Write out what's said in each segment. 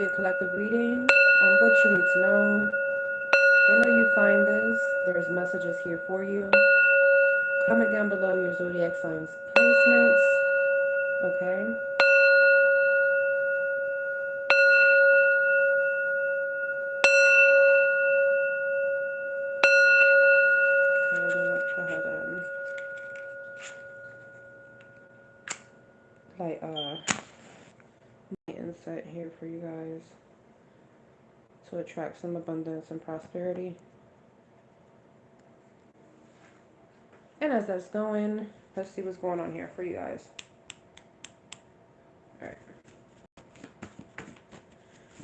a collective reading on what you need to know. Whenever you find this, there's messages here for you. Comment down below your zodiac signs placements. Okay. Like uh insight here for you guys to attract some abundance and prosperity. And as that's going, let's see what's going on here for you guys. Alright.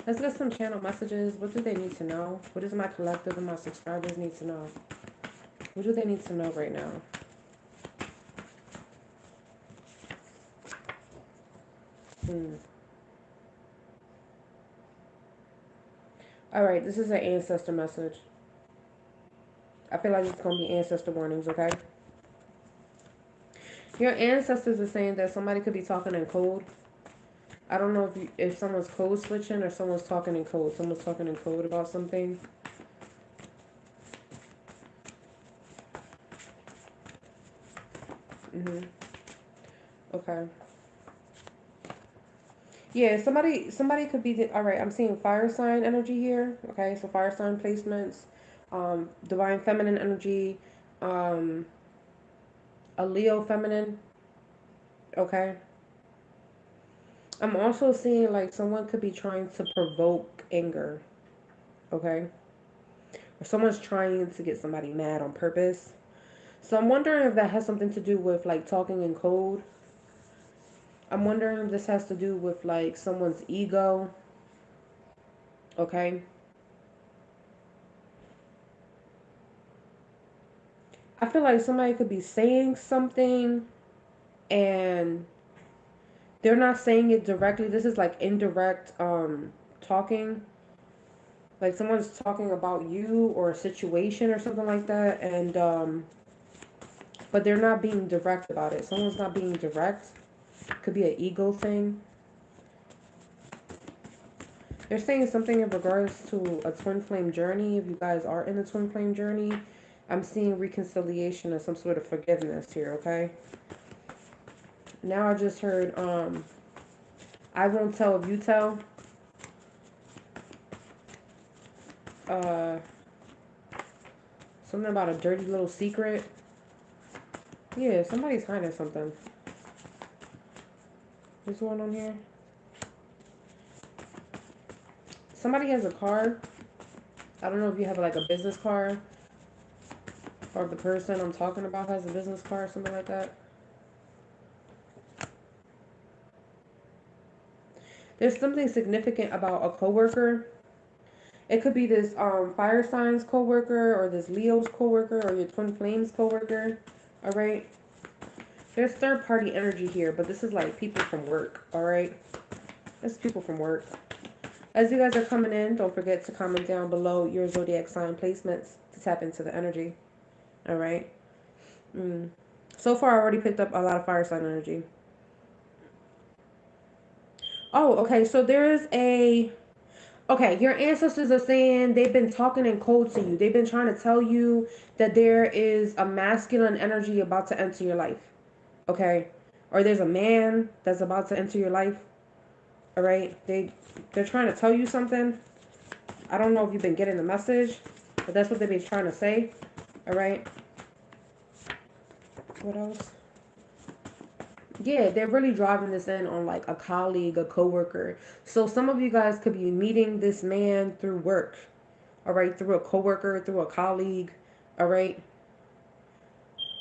Let's get some channel messages. What do they need to know? What does my collective and my subscribers need to know? What do they need to know right now? Hmm. All right, this is an ancestor message. I feel like it's going to be ancestor warnings, okay? Your ancestors are saying that somebody could be talking in code. I don't know if you, if someone's code switching or someone's talking in code. Someone's talking in code about something. Mm-hmm. Okay. Yeah, somebody somebody could be the, all right. I'm seeing fire sign energy here. Okay, so fire sign placements, um, divine feminine energy, um, a Leo feminine. Okay. I'm also seeing like someone could be trying to provoke anger. Okay. Or someone's trying to get somebody mad on purpose. So I'm wondering if that has something to do with like talking in code I'm wondering if this has to do with like someone's ego. Okay. I feel like somebody could be saying something and they're not saying it directly. This is like indirect um talking. Like someone's talking about you or a situation or something like that and um but they're not being direct about it. Someone's not being direct could be an ego thing. They're saying something in regards to a twin flame journey. If you guys are in the twin flame journey, I'm seeing reconciliation and some sort of forgiveness here, okay? Now I just heard, um, I won't tell if you tell. Uh, something about a dirty little secret. Yeah, somebody's hiding something. What's going on here? Somebody has a car. I don't know if you have like a business car. Or the person I'm talking about has a business car or something like that. There's something significant about a coworker. It could be this um, fire signs coworker or this Leo's coworker or your twin flames coworker. All right. There's third party energy here, but this is like people from work, all right? That's people from work. As you guys are coming in, don't forget to comment down below your zodiac sign placements to tap into the energy, all right? Mm. So far, I already picked up a lot of fire sign energy. Oh, okay. So there's a okay, your ancestors are saying they've been talking in code to you. They've been trying to tell you that there is a masculine energy about to enter your life okay? Or there's a man that's about to enter your life all right? They they're trying to tell you something. I don't know if you've been getting the message but that's what they've been trying to say all right? What else? Yeah they're really driving this in on like a colleague a coworker. So some of you guys could be meeting this man through work all right? Through a coworker through a colleague all right?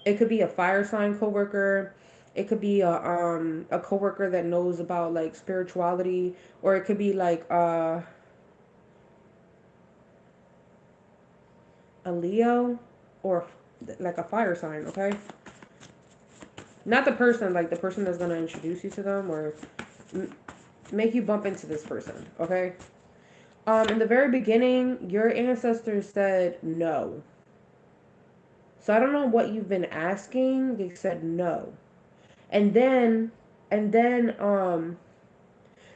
It could be a fire sign coworker. It could be a um a coworker that knows about like spirituality, or it could be like uh a Leo or like a fire sign, okay? Not the person, like the person that's gonna introduce you to them or make you bump into this person, okay? Um, in the very beginning, your ancestors said no. So I don't know what you've been asking. They said no. And then and then um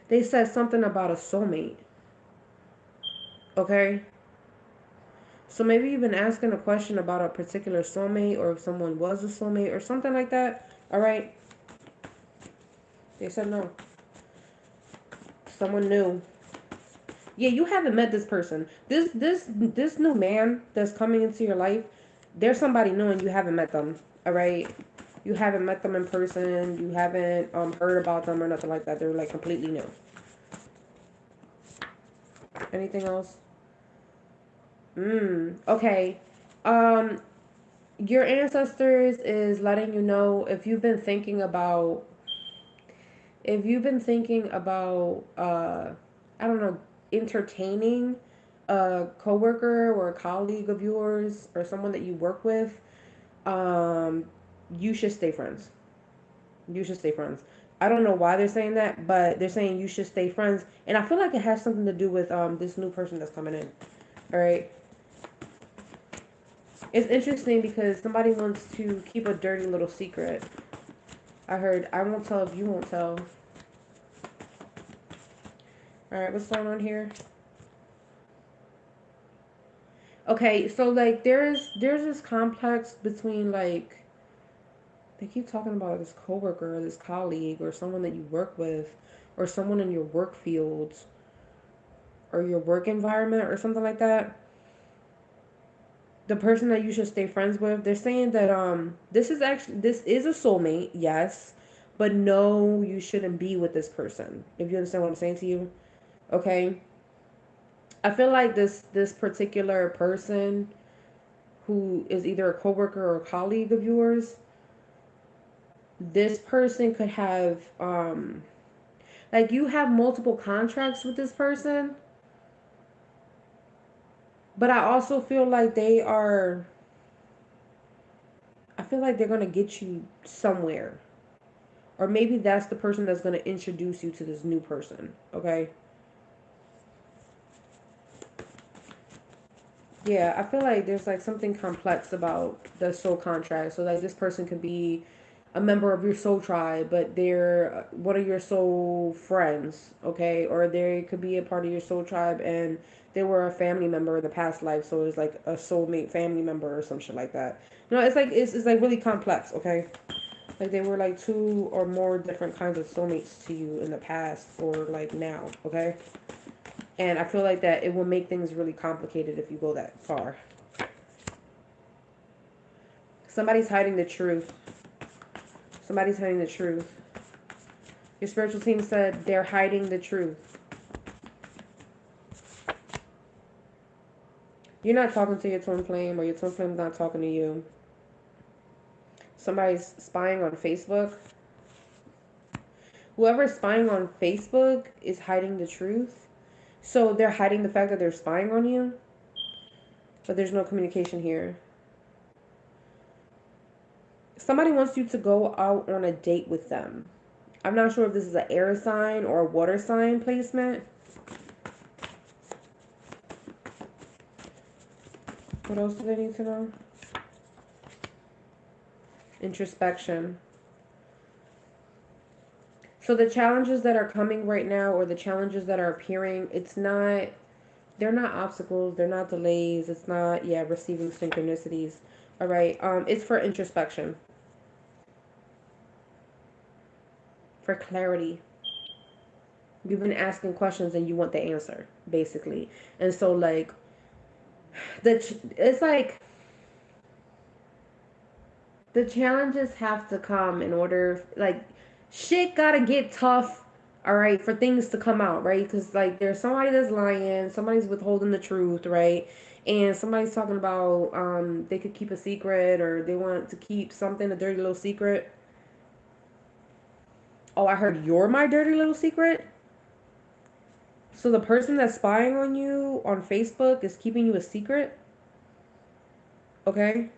they said something about a soulmate. Okay? So maybe you've been asking a question about a particular soulmate or if someone was a soulmate or something like that. All right? They said no. Someone new. Yeah, you haven't met this person. This this this new man that's coming into your life, there's somebody new and you haven't met them. All right? You haven't met them in person. You haven't um, heard about them or nothing like that. They're like completely new. Anything else? Mm, okay. Um, your ancestors is letting you know if you've been thinking about if you've been thinking about uh I don't know, entertaining a coworker or a colleague of yours or someone that you work with, um, you should stay friends. You should stay friends. I don't know why they're saying that, but they're saying you should stay friends, and I feel like it has something to do with um this new person that's coming in. All right. It's interesting because somebody wants to keep a dirty little secret. I heard I won't tell if you won't tell. All right, what's going on here? Okay, so like there's there's this complex between like they keep talking about this coworker or this colleague or someone that you work with or someone in your work field or your work environment or something like that. The person that you should stay friends with they're saying that um this is actually this is a soulmate yes but no you shouldn't be with this person if you understand what i'm saying to you okay? I feel like this this particular person who is either a coworker or a colleague of yours this person could have um like you have multiple contracts with this person but I also feel like they are I feel like they're going to get you somewhere. Or maybe that's the person that's going to introduce you to this new person, okay? Yeah, I feel like there's like something complex about the soul contract. So like this person could be a member of your soul tribe, but they're uh, one of your soul friends, okay? Or they could be a part of your soul tribe and they were a family member in the past life, so it's like a soulmate family member or some shit like that. No, it's like it's, it's like really complex, okay? Like they were like two or more different kinds of soulmates to you in the past or like now, okay? And I feel like that it will make things really complicated if you go that far. Somebody's hiding the truth. Somebody's hiding the truth. Your spiritual team said they're hiding the truth. You're not talking to your twin flame, or your twin flame's not talking to you. Somebody's spying on Facebook. Whoever's spying on Facebook is hiding the truth. So they're hiding the fact that they're spying on you. But there's no communication here somebody wants you to go out on a date with them. I'm not sure if this is an air sign or a water sign placement. What else do they need to know? Introspection. So the challenges that are coming right now or the challenges that are appearing, it's not they're not obstacles, they're not delays, it's not yeah, receiving synchronicities. All right. Um it's for introspection. For clarity. You've been asking questions and you want the answer, basically. And so, like, the it's like the challenges have to come in order, like, shit gotta get tough all right for things to come out right because like there's somebody that's lying somebody's withholding the truth right and somebody's talking about um they could keep a secret or they want to keep something a dirty little secret Oh, I heard you're my dirty little secret? So the person that's spying on you on Facebook is keeping you a secret? Okay.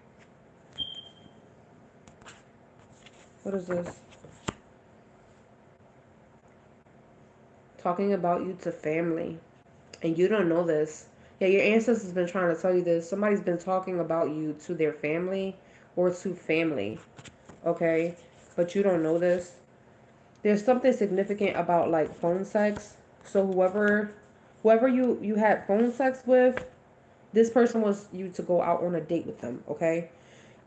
What is this? Talking about you to family. And you don't know this. Yeah, your ancestors have been trying to tell you this. Somebody's been talking about you to their family or to family. Okay? But you don't know this there's something significant about like phone sex. So whoever whoever you you had phone sex with, this person was you to go out on a date with them. Okay.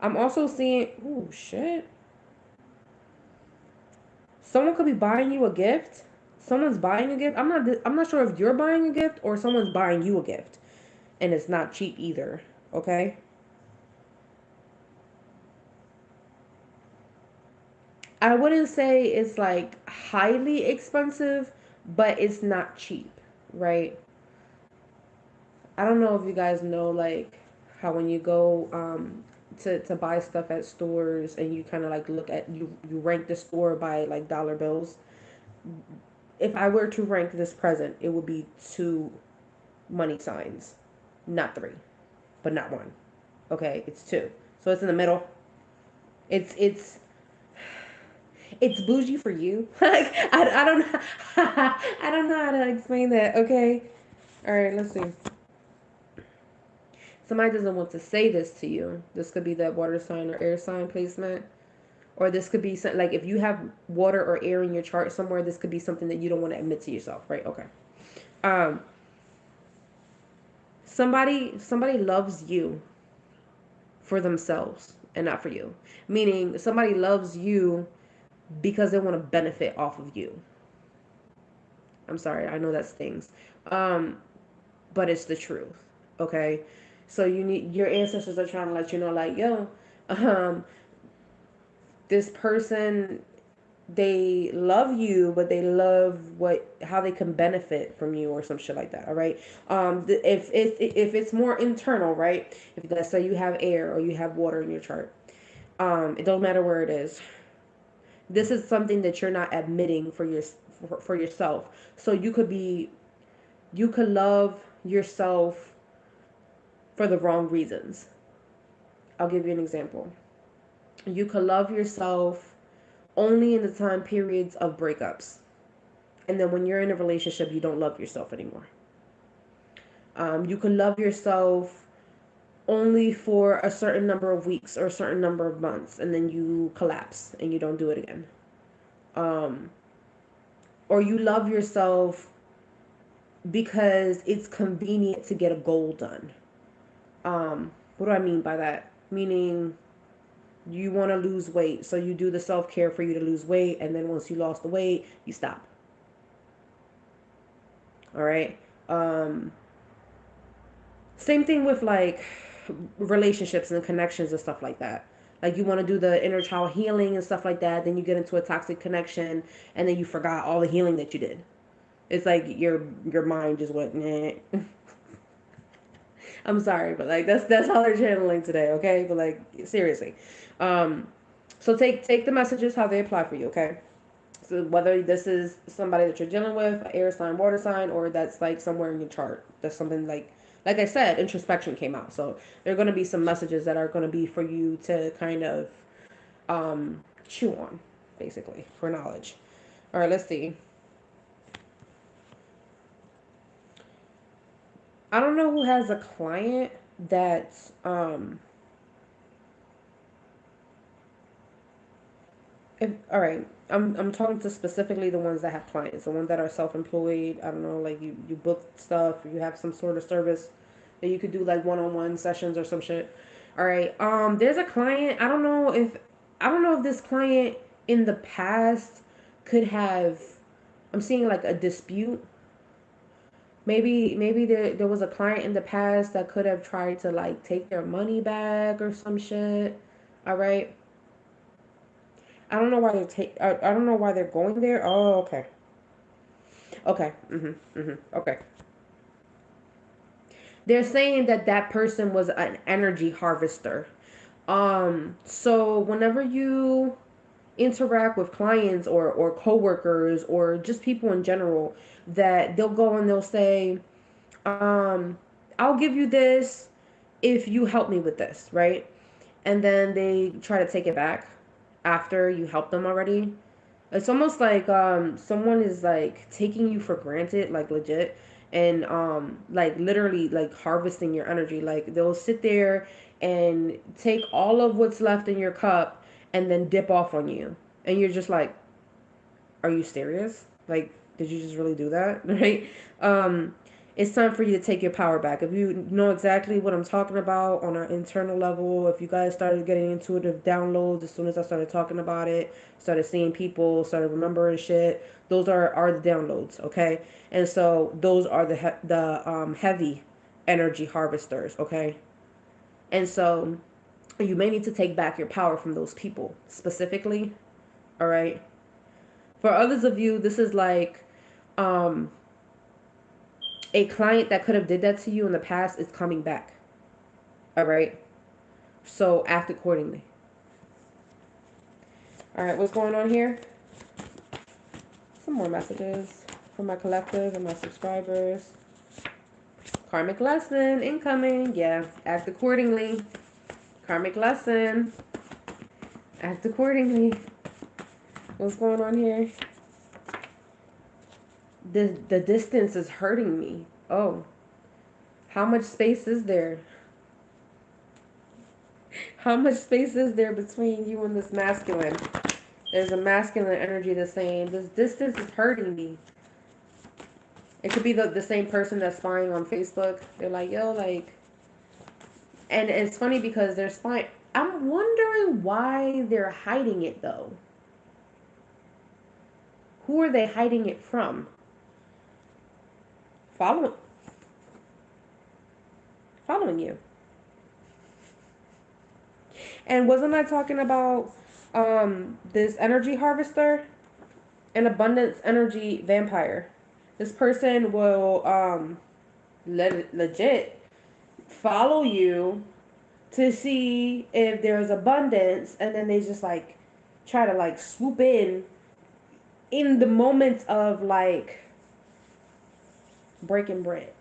I'm also seeing. Oh shit. Someone could be buying you a gift. Someone's buying a gift. I'm not. I'm not sure if you're buying a gift or someone's buying you a gift, and it's not cheap either. Okay. I wouldn't say it's like highly expensive, but it's not cheap, right? I don't know if you guys know like how when you go um to, to buy stuff at stores and you kind of like look at you you rank the store by like dollar bills. If I were to rank this present, it would be two money signs, not three, but not one. Okay, it's two. So it's in the middle. It's it's it's bougie for you. like I, I don't know I don't know how to explain that. Okay. All right, let's see somebody doesn't want to say this to you. This could be that water sign or air sign placement. Or this could be something like if you have water or air in your chart somewhere, this could be something that you don't want to admit to yourself, right? Okay. Um somebody somebody loves you for themselves and not for you. Meaning somebody loves you because they want to benefit off of you. I'm sorry, I know that stings. Um but it's the truth. Okay? So you need your ancestors are trying to let you know, like, yo, um, this person they love you, but they love what how they can benefit from you or some shit like that. All right. Um, if if if it's more internal, right? If let's say you have air or you have water in your chart, um, it don't matter where it is. This is something that you're not admitting for your for, for yourself. So you could be, you could love yourself for the wrong reasons. I'll give you an example. You could love yourself only in the time periods of breakups. And then when you're in a relationship, you don't love yourself anymore. Um, you can love yourself only for a certain number of weeks or a certain number of months, and then you collapse and you don't do it again. Um, or you love yourself because it's convenient to get a goal done. Um, what do I mean by that? Meaning you want to lose weight, so you do the self care for you to lose weight, and then once you lost the weight, you stop. All right. Um, same thing with like relationships and connections and stuff like that. Like you want to do the inner child healing and stuff like that, then you get into a toxic connection, and then you forgot all the healing that you did. It's like your your mind just went. Nah. I'm sorry, but like that's that's how they're channeling today, okay? But like seriously. Um so take take the messages how they apply for you, okay? So whether this is somebody that you're dealing with, air sign, water sign, or that's like somewhere in your chart. That's something like like I said, introspection came out. So there are gonna be some messages that are gonna be for you to kind of um chew on, basically, for knowledge. All right, let's see. I don't know who has a client that's um if all right I'm I'm talking to specifically the ones that have clients the ones that are self-employed. I don't know like you you book stuff you have some sort of service that you could do like one-on-one sessions or some shit. All right um there's a client I don't know if I don't know if this client in the past could have I'm seeing like a dispute. Maybe maybe there, there was a client in the past that could have tried to like take their money back or some shit. All right i don't know why they're take I, I don't know why they're going there. Oh okay. Okay mm-hmm mm-hmm okay. They're saying that that person was an energy harvester. Um so whenever you interact with clients or or coworkers or just people in general that they'll go and they'll say um I'll give you this if you help me with this, right? And then they try to take it back after you help them already. It's almost like um someone is like taking you for granted, like legit, and um like literally like harvesting your energy. Like they'll sit there and take all of what's left in your cup and then dip off on you. And you're just like, are you serious? Like, did you just really do that? Right? Um, it's time for you to take your power back. If you know exactly what I'm talking about on an internal level, if you guys started getting intuitive downloads as soon as I started talking about it, started seeing people, started remembering shit, those are are the downloads, okay? And so those are the he- the um, heavy energy harvesters, okay? And so you may need to take back your power from those people specifically, all right? For others of you, this is like um a client that could have did that to you in the past is coming back. All right? So act accordingly. All right, what's going on here? Some more messages from my collective and my subscribers. Karmic lesson incoming. Yeah, act accordingly. Karmic lesson. Act accordingly. What's going on here? The the distance is hurting me. Oh. How much space is there? How much space is there between you and this masculine? There's a masculine energy that's saying this distance is hurting me. It could be the, the same person that's spying on Facebook. They're like, yo, like and it's funny because they're spying I'm wondering why they're hiding it though. Who are they hiding it from? Follow, following you. And wasn't I talking about um, this energy harvester? An abundance energy vampire. This person will um, le- legit follow you to see if there's abundance, and then they just like try to like swoop in in the moments of like breaking bread.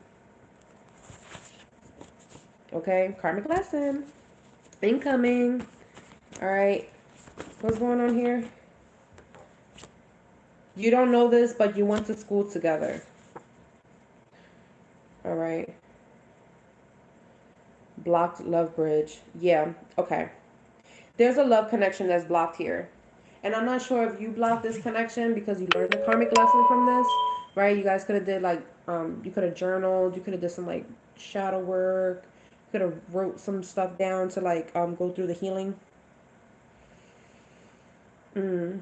Okay, karmic lesson. Incoming. All right. What's going on here? You don't know this, but you went to school together. All right. Blocked love bridge. Yeah, okay. There's a love connection that's blocked here. And I'm not sure if you blocked this connection because you learned the karmic lesson from this, right? You guys could have did like um, you could have journaled. You could have did some like shadow work. You could have wrote some stuff down to like um, go through the healing. Mm.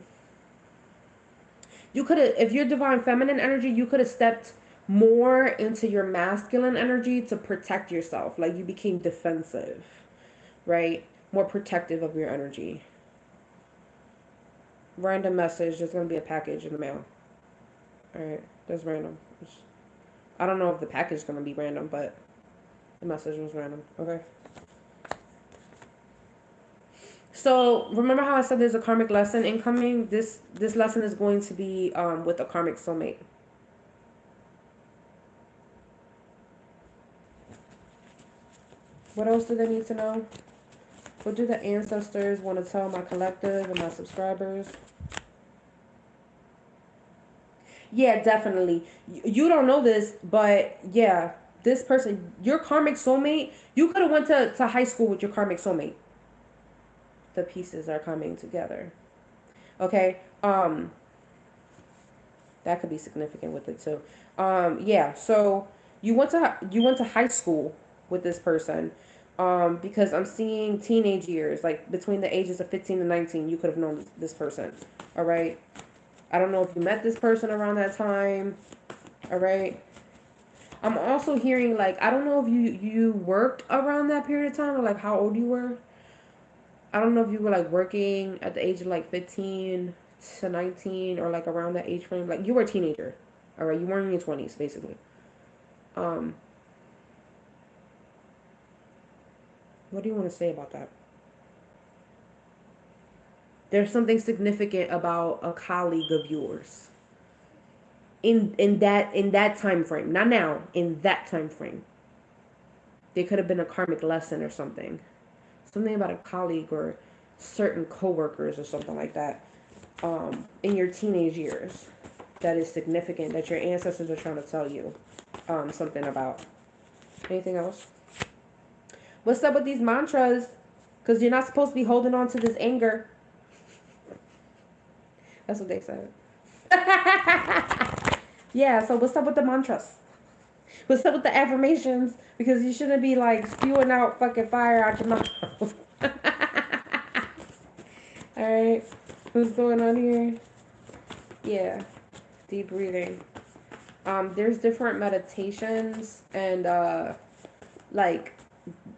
You could have, if you're divine feminine energy, you could have stepped more into your masculine energy to protect yourself. Like you became defensive, right? More protective of your energy. Random message. There's going to be a package in the mail. All right. That's random. I don't know if the package is going to be random, but the message was random. Okay. So remember how I said there's a karmic lesson incoming? This this lesson is going to be um, with a karmic soulmate. What else do they need to know? What do the ancestors want to tell my collective and my subscribers? Yeah, definitely. You don't know this, but yeah, this person, your karmic soulmate, you could have went to, to high school with your karmic soulmate. The pieces are coming together. Okay. Um that could be significant with it too. Um yeah, so you went to you went to high school with this person. Um, because I'm seeing teenage years, like between the ages of 15 and 19, you could have known this, this person. All right. I don't know if you met this person around that time. All right. I'm also hearing like I don't know if you you worked around that period of time or like how old you were. I don't know if you were like working at the age of like 15 to 19 or like around that age frame. Like you were a teenager. All right, you weren't in your 20s basically. Um What do you want to say about that? There's something significant about a colleague of yours. In in that in that time frame not now in that time frame there could have been a karmic lesson or something. Something about a colleague or certain coworkers or something like that um, in your teenage years that is significant that your ancestors are trying to tell you um, something about. Anything else? What's up with these mantras? Because you're not supposed to be holding on to this anger that's what they said. yeah, so what's up with the mantras? What's up with the affirmations? Because you shouldn't be like spewing out fucking fire out your mouth. Alright. What's going on here? Yeah. Deep breathing. Um, there's different meditations and uh like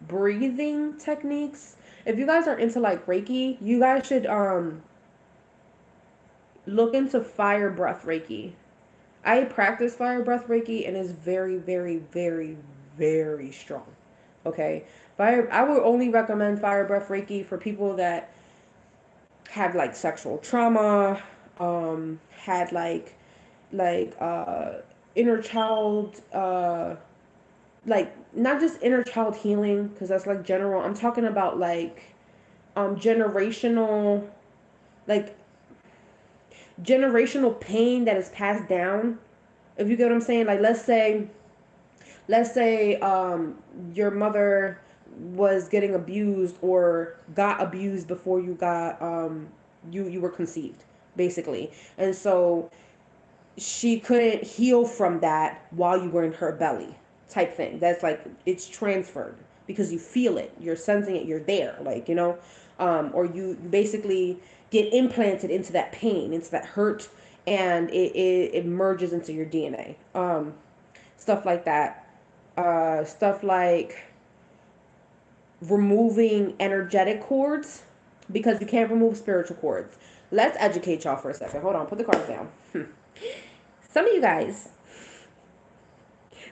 breathing techniques. If you guys are into like Reiki, you guys should um look into fire breath Reiki. I practice fire breath Reiki and it's very, very, very, very strong. Okay. Fire I would only recommend fire breath Reiki for people that have like sexual trauma, um, had like like uh inner child uh like not just inner child healing because that's like general i'm talking about like um generational like generational pain that is passed down if you get what i'm saying like let's say let's say um your mother was getting abused or got abused before you got um you you were conceived basically. And so she couldn't heal from that while you were in her belly type thing. That's like it's transferred because you feel it. You're sensing it. You're there like you know? Um, or you basically get implanted into that pain into that hurt and it, it, it merges into your dna um, stuff like that. Uh, stuff like removing energetic cords because you can't remove spiritual cords. Let's educate y'all for a second. Hold on put the cards down. Some of you guys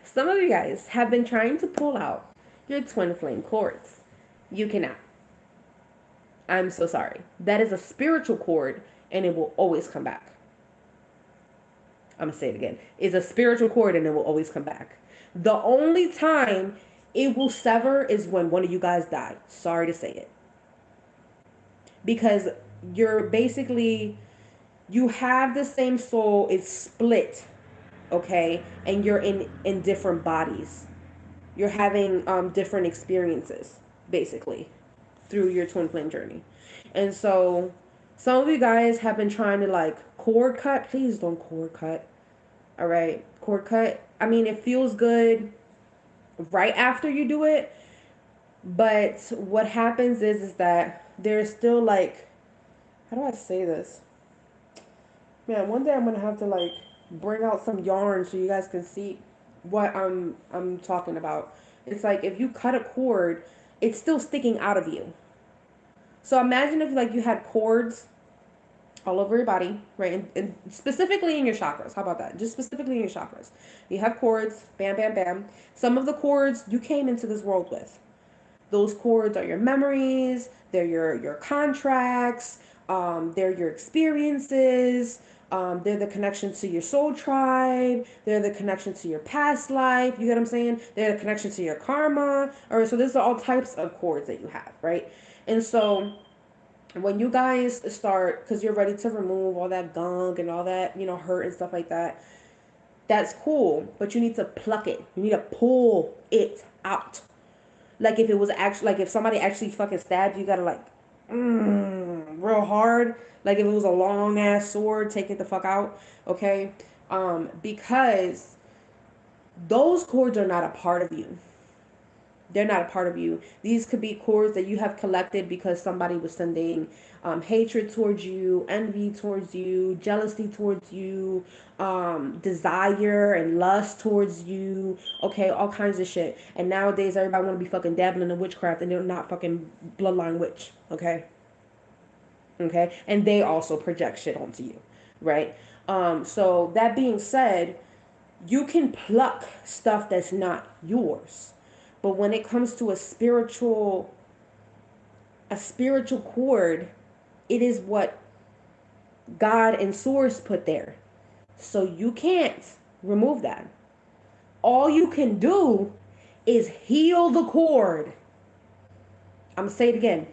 some of you guys have been trying to pull out your twin flame cords. You cannot. I'm so sorry. That is a spiritual cord and it will always come back. I'm going to say it again. It's a spiritual cord and it will always come back. The only time it will sever is when one of you guys die. Sorry to say it. Because you're basically, you have the same soul, it's split okay and you're in in different bodies you're having um, different experiences basically through your twin flame journey. And so some of you guys have been trying to like cord cut. Please don't cord cut. All right? Cord cut i mean it feels good right after you do it but what happens is is that there's still like how do i say this? Man one day i'm gonna have to like bring out some yarn so you guys can see what I'm I'm talking about. It's like if you cut a cord, it's still sticking out of you. So imagine if like you had cords all over your body, right? And, and, specifically in your chakras. How about that? Just specifically in your chakras. You have cords, bam, bam, bam. Some of the cords you came into this world with. Those cords are your memories, they're your your contracts, um, they're your experiences, um, they're the connection to your soul tribe. They're the connection to your past life. You get what I'm saying? They're the connection to your karma. All right, so there's all types of cords that you have, right? And so when you guys start, because you're ready to remove all that gunk and all that, you know, hurt and stuff like that, that's cool. But you need to pluck it. You need to pull it out. Like if it was actually, like if somebody actually fucking stabbed you, you gotta like, mm, real hard like if it was a long ass sword, take it the fuck out. Okay. Um, because those cords are not a part of you. They're not a part of you. These could be cords that you have collected because somebody was sending um, hatred towards you, envy towards you, jealousy towards you, um, desire and lust towards you. Okay, all kinds of shit. And nowadays, everybody want to be fucking dabbling in witchcraft, and they're not fucking bloodline witch. Okay okay? And they also project shit onto you right? Um so that being said you can pluck stuff that's not yours. But when it comes to a spiritual a spiritual cord it is what god and source put there. So you can't remove that. All you can do is heal the cord. I'm gonna say it again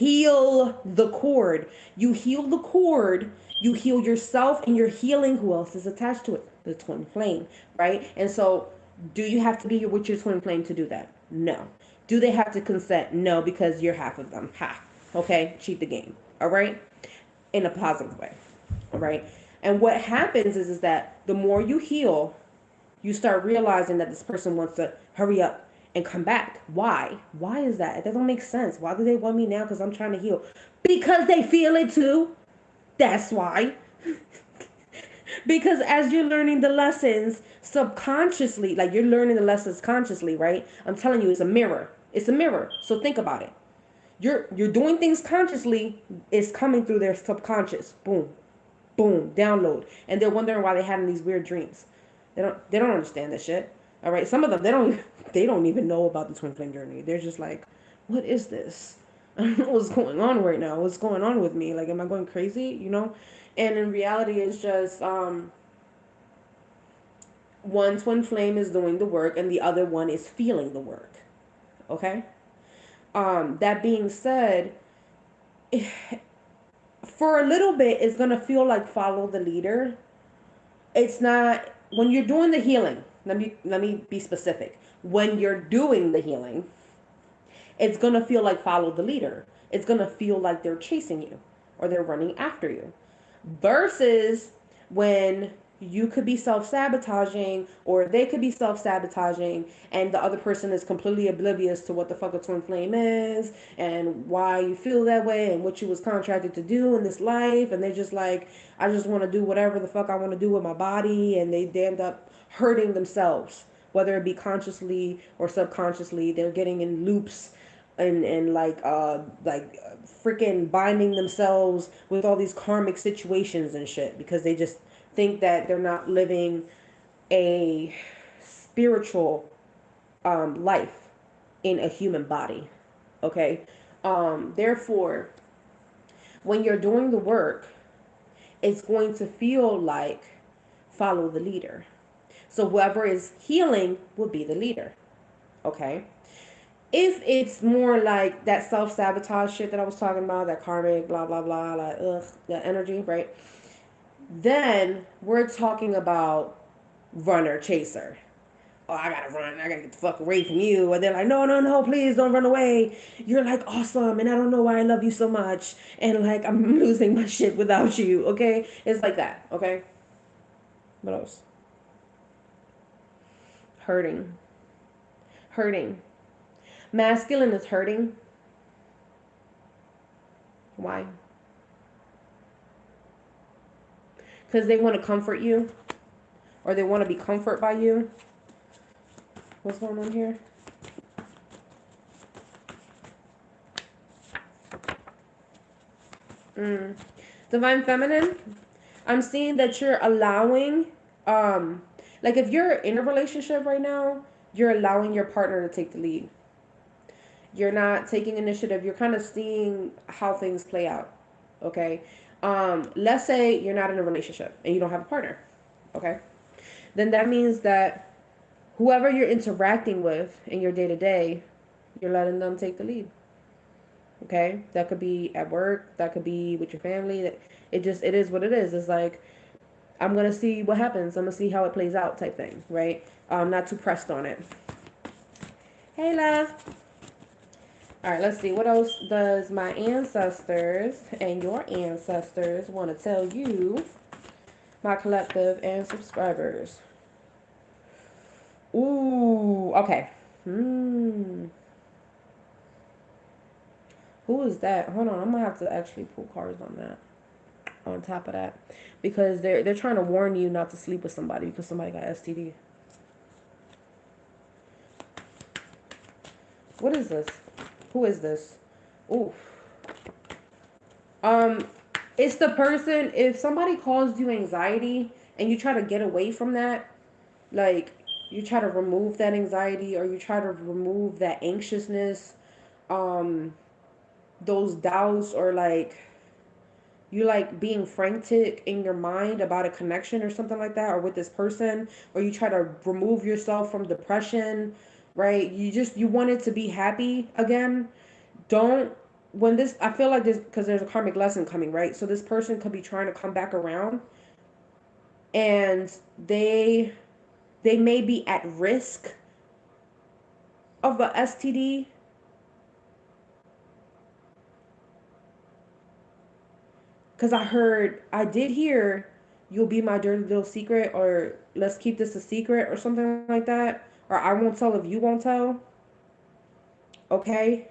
heal the cord. You heal the cord, you heal yourself, and you're healing who else is attached to it? The twin flame, right? And so, do you have to be with your twin flame to do that? No. Do they have to consent? No, because you're half of them. Ha. Okay? Cheat the game. All right? In a positive way. All right? And what happens is, is that the more you heal, you start realizing that this person wants to hurry up and come back. Why? Why is that? It doesn't make sense. Why do they want me now? Because I'm trying to heal. Because they feel it too. That's why. because as you're learning the lessons subconsciously, like you're learning the lessons consciously, right? I'm telling you, it's a mirror. It's a mirror. So think about it. You're you're doing things consciously. It's coming through their subconscious. Boom, boom, download, and they're wondering why they're having these weird dreams. They don't they don't understand this shit. All right, some of them they don't they don't even know about the twin flame journey. They're just like, what is this? I don't know what's going on right now. What's going on with me? Like, am I going crazy? You know? And in reality, it's just um, one twin flame is doing the work, and the other one is feeling the work. Okay. Um, that being said, for a little bit, it's gonna feel like follow the leader. It's not when you're doing the healing let me let me be specific. When you're doing the healing it's going to feel like follow the leader. It's going to feel like they're chasing you or they're running after you. Versus when you could be self-sabotaging or they could be self-sabotaging and the other person is completely oblivious to what the fuck a twin flame is and why you feel that way and what you was contracted to do in this life. And they're just like i just want to do whatever the fuck i want to do with my body. And they, they end up hurting themselves whether it be consciously or subconsciously they're getting in loops and and like uh like freaking binding themselves with all these karmic situations and shit because they just think that they're not living a spiritual um, life in a human body. Okay? Um, therefore, when you're doing the work, it's going to feel like follow the leader. So whoever is healing will be the leader. Okay? If it's more like that self sabotage shit that I was talking about, that karmic, blah, blah, blah, like, ugh, that energy, right? Then we're talking about runner chaser. Oh, I gotta run. I gotta get the fuck away from you. And they're like, no, no, no, please don't run away. You're like awesome, and I don't know why I love you so much. And like, I'm losing my shit without you. Okay, it's like that. Okay. What else? Hurting. Hurting. Masculine is hurting. Why? because they want to comfort you or they want to be comforted by you. What's going on here? Mm. Divine Feminine, I'm seeing that you're allowing, um, like if you're in a relationship right now, you're allowing your partner to take the lead. You're not taking initiative. You're kind of seeing how things play out. Okay um, let's say you're not in a relationship and you don't have a partner, okay? Then that means that whoever you're interacting with in your day to day, you're letting them take the lead. Okay, that could be at work, that could be with your family. It just it is what it is. It's like I'm gonna see what happens. I'm gonna see how it plays out, type thing, right? I'm not too pressed on it. Hey, love. All right, let's see. What else does my ancestors and your ancestors want to tell you, my collective and subscribers? Ooh, okay. Hmm. Who is that? Hold on, I'm gonna have to actually pull cards on that. On top of that, because they're they're trying to warn you not to sleep with somebody because somebody got STD. What is this? Who is this? Ooh. Um, it's the person, if somebody caused you anxiety and you try to get away from that, like you try to remove that anxiety or you try to remove that anxiousness, um, those doubts or like you like being frantic in your mind about a connection or something like that or with this person or you try to remove yourself from depression right? You just you wanted to be happy again. Don't when this I feel like this because there's a karmic lesson coming, right? So this person could be trying to come back around and they they may be at risk of a STD. Cause I heard I did hear you'll be my dirty little secret or let's keep this a secret or something like that or I won't tell if you won't tell. Okay?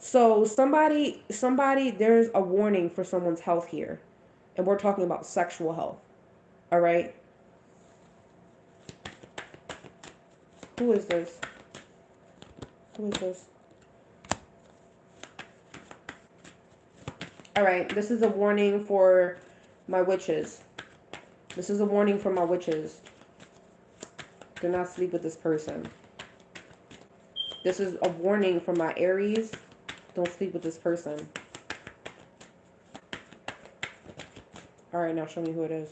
So somebody somebody there's a warning for someone's health here. And we're talking about sexual health. All right? Who is this? Who is this? All right, this is a warning for my witches. This is a warning for my witches. Do not sleep with this person. This is a warning for my Aries. Don't sleep with this person. All right, now show me who it is.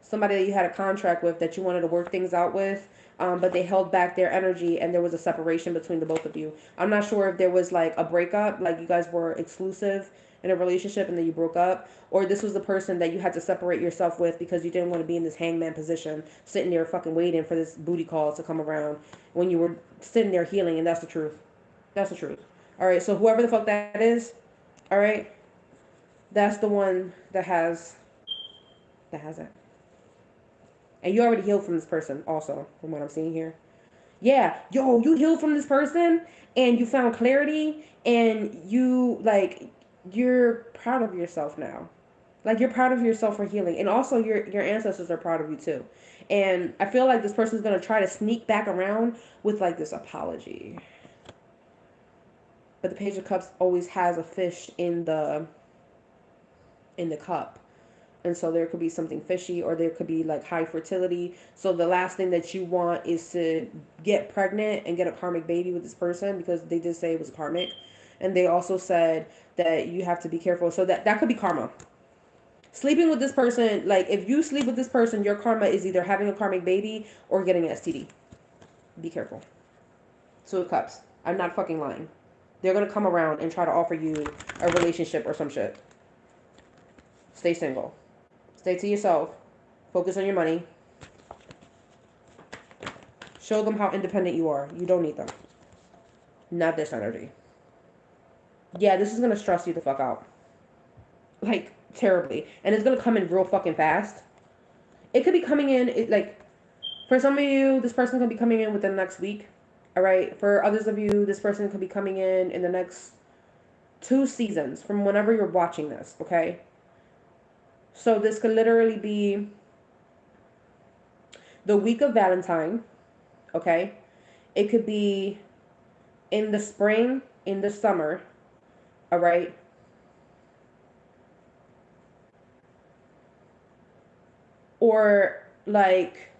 Somebody that you had a contract with that you wanted to work things out with um, but they held back their energy and there was a separation between the both of you. I'm not sure if there was like a breakup, like you guys were exclusive in a relationship and then you broke up, or this was the person that you had to separate yourself with because you didn't want to be in this hangman position, sitting there fucking waiting for this booty call to come around when you were sitting there healing, and that's the truth. That's the truth. All right, so whoever the fuck that is, all right, that's the one that has that has it. And you already healed from this person, also, from what I'm seeing here. Yeah, yo, you healed from this person and you found clarity and you, like, you're proud of yourself now. Like, you're proud of yourself for healing. And also, your, your ancestors are proud of you, too. And I feel like this person's going to try to sneak back around with, like, this apology. But the Page of Cups always has a fish in the in the cup and so there could be something fishy or there could be like high fertility. So the last thing that you want is to get pregnant and get a karmic baby with this person because they did say it was karmic. And they also said that you have to be careful. So that that could be karma. Sleeping with this person like if you sleep with this person your karma is either having a karmic baby or getting an std be careful. Two of Cups i'm not fucking lying. They're gonna come around and try to offer you a relationship or some shit. Stay single Stay to yourself. Focus on your money. Show them how independent you are. You don't need them. Not this energy. Yeah, this is going to stress you the fuck out. Like, terribly. And it's going to come in real fucking fast. It could be coming in, it, like, for some of you, this person could be coming in within the next week. All right. For others of you, this person could be coming in in the next two seasons from whenever you're watching this. Okay. So this could literally be the week of Valentine, okay? It could be in the spring, in the summer, all right? Or like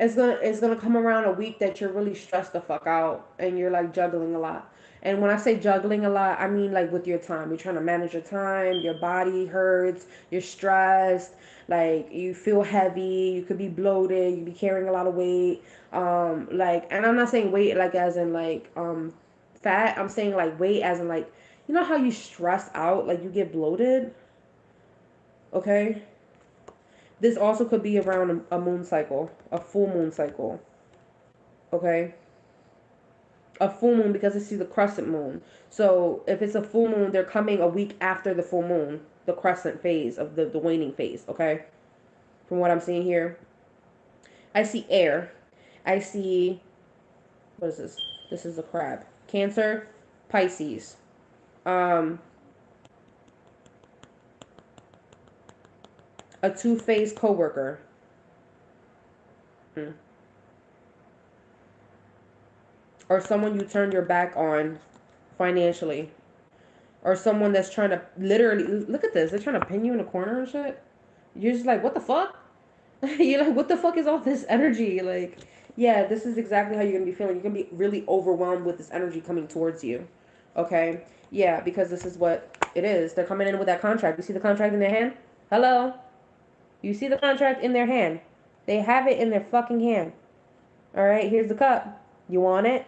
it's gonna it's gonna come around a week that you're really stressed the fuck out and you're like juggling a lot. And when I say juggling a lot, I mean like with your time. You're trying to manage your time, your body hurts, you're stressed, like you feel heavy, you could be bloated, you be carrying a lot of weight. Um, like and I'm not saying weight like as in like um fat, I'm saying like weight as in like you know how you stress out, like you get bloated? Okay? This also could be around a, moon cycle, a full moon cycle. Okay? A full moon because this is the crescent moon. So if it's a full moon, they're coming a week after the full moon, the crescent phase of the, the waning phase, okay? From what I'm seeing here. I see air. I see, what is this? This is a crab. Cancer, Pisces. Um, a two-phase coworker. Hmm or someone you turned your back on financially or someone that's trying to literally look at this they're trying to pin you in a corner and shit. You're just like what the fuck? You're like what the fuck is all this energy? Like yeah this is exactly how you're gonna be feeling. You're gonna be really overwhelmed with this energy coming towards you okay? Yeah because this is what it is. They're coming in with that contract. You see the contract in their hand? Hello? You see the contract in their hand? They have it in their fucking hand. All right here's the cup. You want it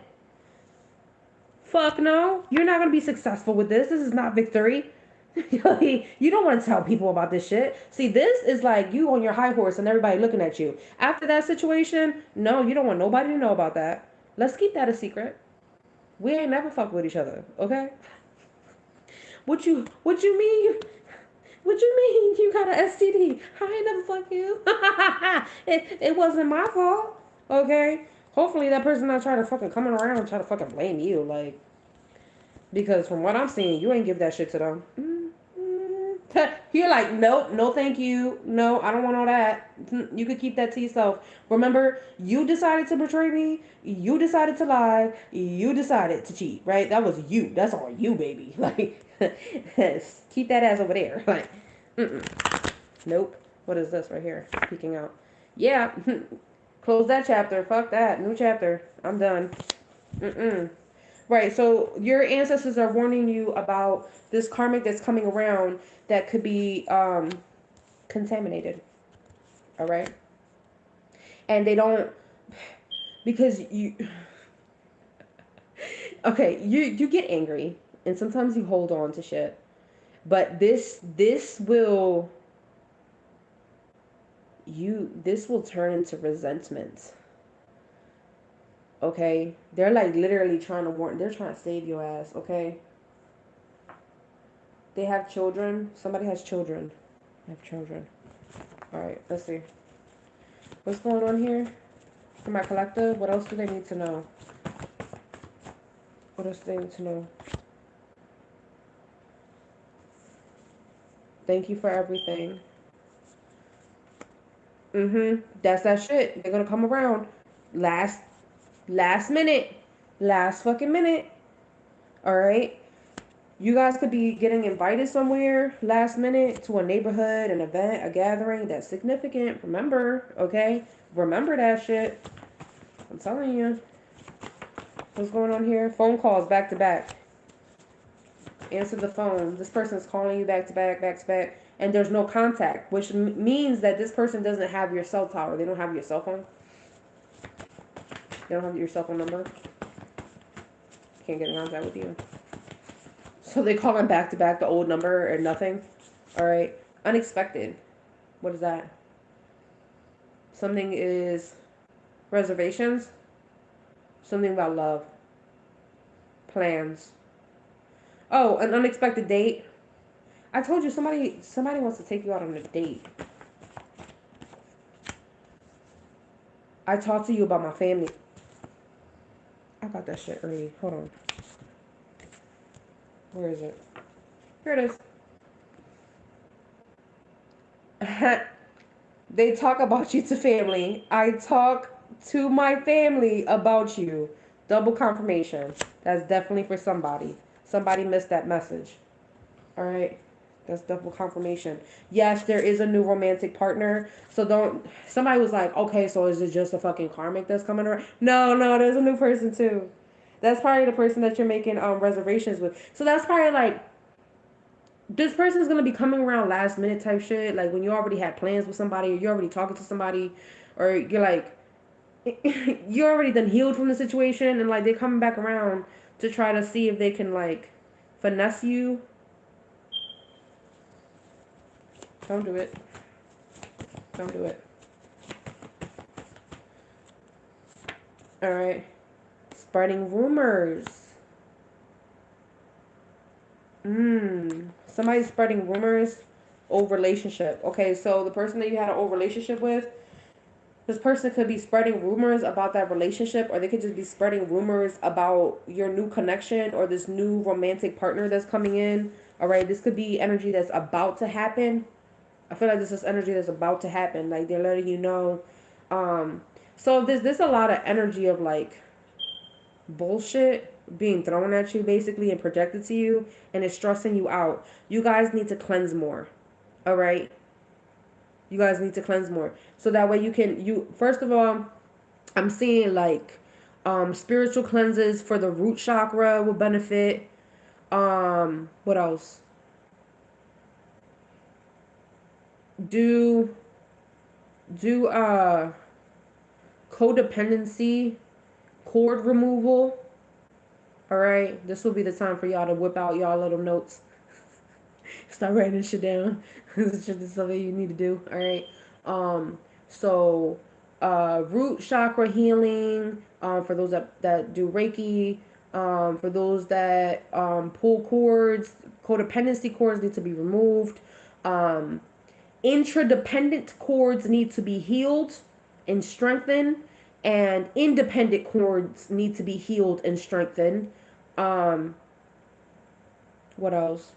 Fuck no. You're not going to be successful with this. This is not victory. you don't want to tell people about this shit. See, this is like you on your high horse and everybody looking at you. After that situation, no, you don't want nobody to know about that. Let's keep that a secret. We ain't never fuck with each other, okay? What you what you mean you What you mean you got an STD? I ain't never fuck you. it, it wasn't my fault. Okay? Hopefully that person not trying to fucking coming around and try to fucking blame you. Like, because from what I'm seeing, you ain't give that shit to them. You're like, nope, no, thank you. No, I don't want all that. You could keep that to yourself. Remember, you decided to betray me. You decided to lie. You decided to cheat, right? That was you. That's all you, baby. Like, keep that ass over there. Like, mm-mm. nope. What is this right here? Peeking out. Yeah. Close that chapter. Fuck that. New chapter. I'm done. Mm-mm. Right. So your ancestors are warning you about this karmic that's coming around that could be um, contaminated. All right. And they don't because you. Okay, you you get angry and sometimes you hold on to shit, but this this will you this will turn into resentment. Okay? They're like literally trying to warn they're trying to save your ass okay? They have children. Somebody has children. I have children. All right let's see. What's going on here? For my collective what else do they need to know? What else do they need to know? Thank you for everything Mm-hmm. That's that shit. They're gonna come around. Last last minute. Last fucking minute. Alright? You guys could be getting invited somewhere last minute to a neighborhood, an event, a gathering that's significant. Remember, okay? Remember that shit. I'm telling you. What's going on here? Phone calls back to back. Answer the phone. This person's calling you back to back, back to back and there's no contact, which m- means that this person doesn't have your cell tower. They don't have your cell phone. They don't have your cell phone number. Can't get in contact with you. So they call them back to back, the old number or nothing. All right. Unexpected. What is that? Something is reservations. Something about love. Plans. Oh, an unexpected date. I told you somebody somebody wants to take you out on a date. I talked to you about my family. I got that shit early. Hold on. Where is it? Here it is. they talk about you to family. I talk to my family about you. Double confirmation. That's definitely for somebody. Somebody missed that message. All right. That's double confirmation. Yes, there is a new romantic partner. So don't. Somebody was like, okay, so is it just a fucking karmic that's coming around? No, no, there's a new person too. That's probably the person that you're making um reservations with. So that's probably like this person is gonna be coming around last minute type shit. Like when you already had plans with somebody, or you're already talking to somebody, or you're like, you're already done healed from the situation, and like they're coming back around to try to see if they can like finesse you Don't do it. Don't do it. Alright. Spreading rumors. Mmm. Somebody's spreading rumors. Old relationship. Okay, so the person that you had an old relationship with, this person could be spreading rumors about that relationship, or they could just be spreading rumors about your new connection or this new romantic partner that's coming in. All right, this could be energy that's about to happen I feel like this is energy that's about to happen. Like they're letting you know. Um, so there's there's a lot of energy of like bullshit being thrown at you basically and projected to you and it's stressing you out. You guys need to cleanse more. All right? You guys need to cleanse more. So that way you can you first of all, I'm seeing like um spiritual cleanses for the root chakra will benefit. Um what else? Do do uh codependency cord removal. All right this will be the time for y'all to whip out y'all little notes. Start writing shit down. This is something you need to do. All right um so uh root chakra healing um for those that that do reiki um for those that um pull cords codependency cords need to be removed. Um, interdependent cords need to be healed and strengthened, and independent cords need to be healed and strengthened. Um, what else?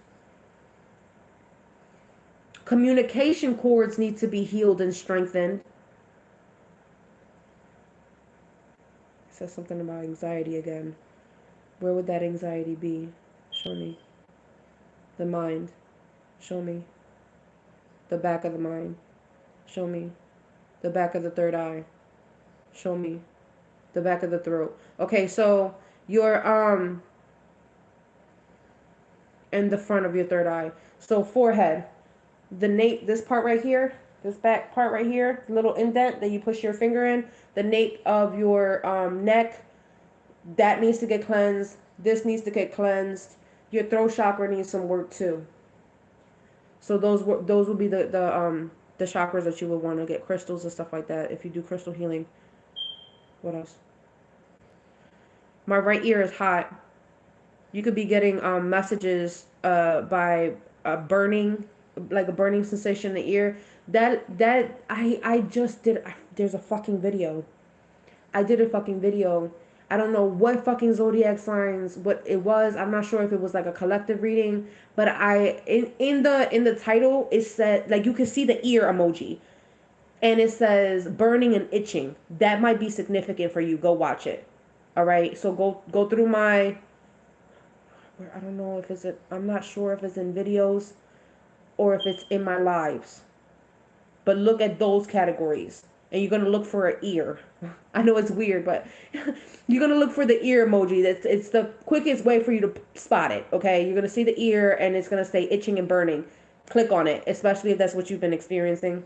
Communication cords need to be healed and strengthened. It says something about anxiety again. Where would that anxiety be? Show me. The mind. Show me. The back of the mind. Show me. The back of the third eye. Show me. The back of the throat. Okay, so your um and the front of your third eye. So forehead. The nape this part right here, this back part right here, little indent that you push your finger in, the nape of your um, neck, that needs to get cleansed. This needs to get cleansed. Your throat chakra needs some work too. So those were those will be the the um the chakras that you would want to get crystals and stuff like that if you do crystal healing. What else? My right ear is hot. You could be getting um messages uh by a burning like a burning sensation in the ear. That that I I just did I, there's a fucking video. I did a fucking video I don't know what fucking zodiac signs what it was. I'm not sure if it was like a collective reading, but I in in the in the title it said like you can see the ear emoji. And it says burning and itching. That might be significant for you. Go watch it. All right? So go go through my I don't know if it's I'm not sure if it's in videos or if it's in my lives. But look at those categories and you're going to look for an ear. I know it's weird, but you're going to look for the ear emoji. That's it's the quickest way for you to spot it, okay? You're going to see the ear and it's going to say itching and burning. Click on it, especially if that's what you've been experiencing.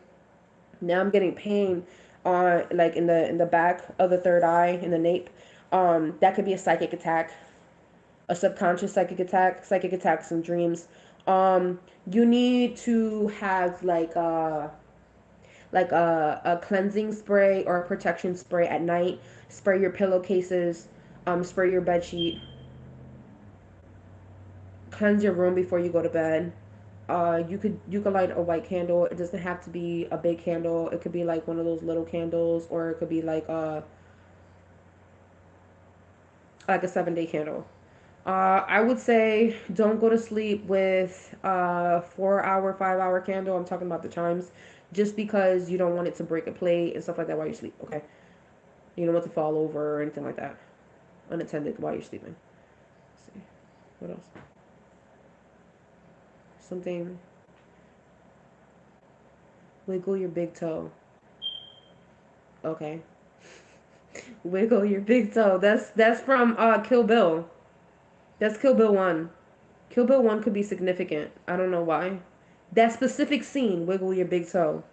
Now I'm getting pain on like in the in the back of the third eye in the nape. Um that could be a psychic attack. A subconscious psychic attack, psychic attacks and dreams. Um you need to have like uh like a, a cleansing spray or a protection spray at night. Spray your pillowcases, um, spray your bed sheet. Cleanse your room before you go to bed. Uh, you could you could light a white candle. It doesn't have to be a big candle. It could be like one of those little candles, or it could be like a like a seven day candle. Uh, I would say don't go to sleep with a four hour, five hour candle. I'm talking about the chimes just because you don't want it to break a plate and stuff like that while you sleep, okay? You don't want to fall over or anything like that unattended while you're sleeping. Let's see. What else? Something. Wiggle your big toe. Okay. Wiggle your big toe. That's that's from uh Kill Bill. That's Kill Bill 1. Kill Bill 1 could be significant. I don't know why. That specific scene, wiggle your big toe.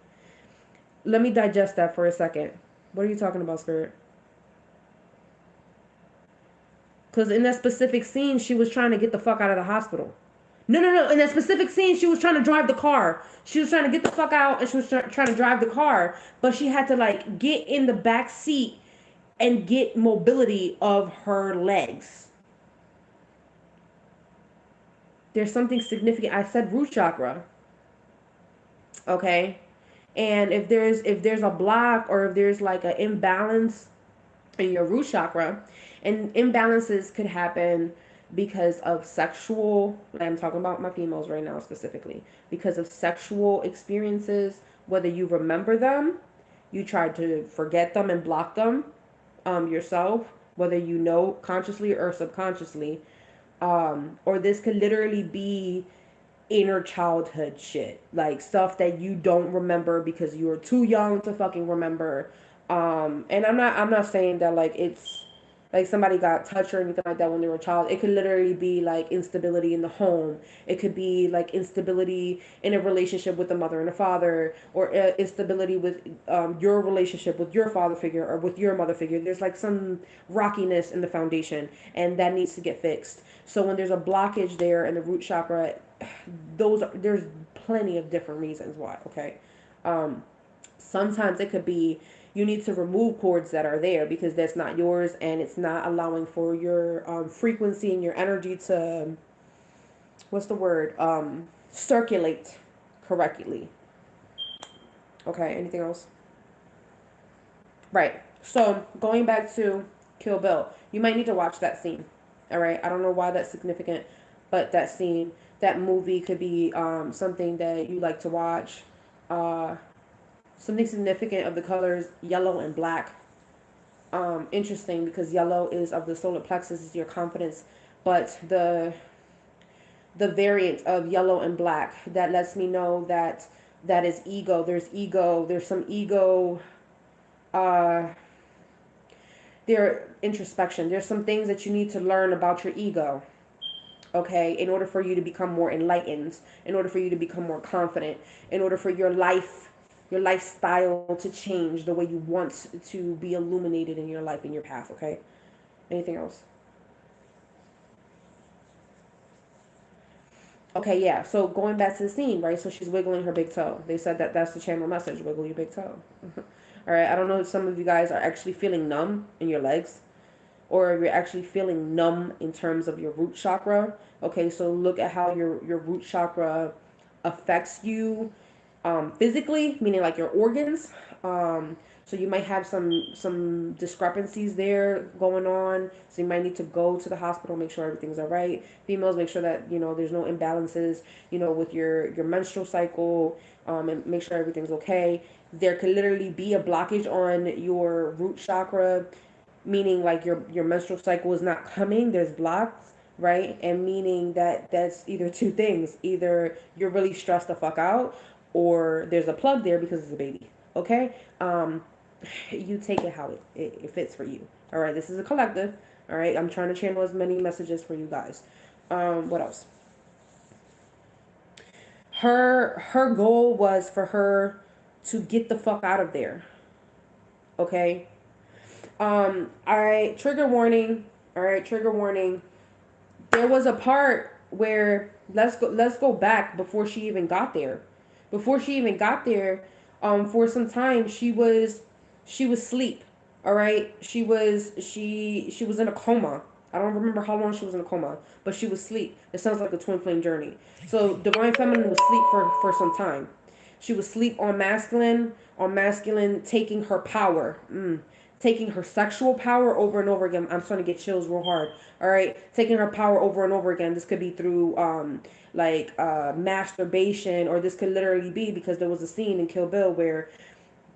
Let me digest that for a second. What are you talking about, Spirit? Because in that specific scene, she was trying to get the fuck out of the hospital. No, no, no. In that specific scene, she was trying to drive the car. She was trying to get the fuck out and she was trying to drive the car. But she had to, like, get in the back seat and get mobility of her legs. There's something significant. I said root chakra okay? And if there's if there's a block or if there's like an imbalance in your root chakra and imbalances could happen because of sexual i'm talking about my females right now specifically because of sexual experiences whether you remember them you try to forget them and block them um, yourself whether you know consciously or subconsciously um, or this could literally be inner childhood shit. Like stuff that you don't remember because you were too young to fucking remember. Um and i'm not i'm not saying that like it's like somebody got touched or anything like that when they were a child. It could literally be like instability in the home. It could be like instability in a relationship with a mother and a father or uh, instability with um, your relationship with your father figure or with your mother figure. There's like some rockiness in the foundation and that needs to get fixed. So when there's a blockage there in the root chakra those are, there's plenty of different reasons why okay um sometimes it could be you need to remove cords that are there because that's not yours and it's not allowing for your um, frequency and your energy to what's the word um circulate correctly. Okay, anything else? Right. So going back to Kill Bill, you might need to watch that scene. All right. I don't know why that's significant, but that scene, that movie could be um, something that you like to watch. Uh, something significant of the colors yellow and black. Um, interesting because yellow is of the solar plexus is your confidence, but the the variant of yellow and black that lets me know that that is ego. There's ego. There's some ego. Uh, there introspection. There's some things that you need to learn about your ego. Okay, in order for you to become more enlightened, in order for you to become more confident, in order for your life, your lifestyle to change the way you want to be illuminated in your life, in your path. Okay, anything else? Okay, yeah. So going back to the scene, right? So she's wiggling her big toe. They said that that's the channel message: wiggle your big toe. All right. I don't know if some of you guys are actually feeling numb in your legs, or you're actually feeling numb in terms of your root chakra. Okay, so look at how your your root chakra affects you um, physically, meaning like your organs. Um, so you might have some some discrepancies there going on. So you might need to go to the hospital, make sure everything's all right. Females, make sure that you know there's no imbalances, you know, with your your menstrual cycle, um, and make sure everything's okay. There could literally be a blockage on your root chakra, meaning like your your menstrual cycle is not coming. There's blocks, right? And meaning that that's either two things: either you're really stressed the fuck out, or there's a plug there because it's a baby. Okay. Um, you take it how it, it, it fits for you. All right, this is a collective. All right, I'm trying to channel as many messages for you guys. Um, what else? Her her goal was for her to get the fuck out of there. Okay. Um, all right, trigger warning. All right, trigger warning. There was a part where let's go let's go back before she even got there. Before she even got there, um, for some time she was she was asleep. All right, she was she she was in a coma. I don't remember how long she was in a coma, but she was asleep. It sounds like a twin flame journey. So divine feminine was asleep for for some time. She was asleep on masculine, on masculine taking her power, mm, taking her sexual power over and over again. I'm starting to get chills real hard. All right, taking her power over and over again. This could be through um like uh masturbation, or this could literally be because there was a scene in Kill Bill where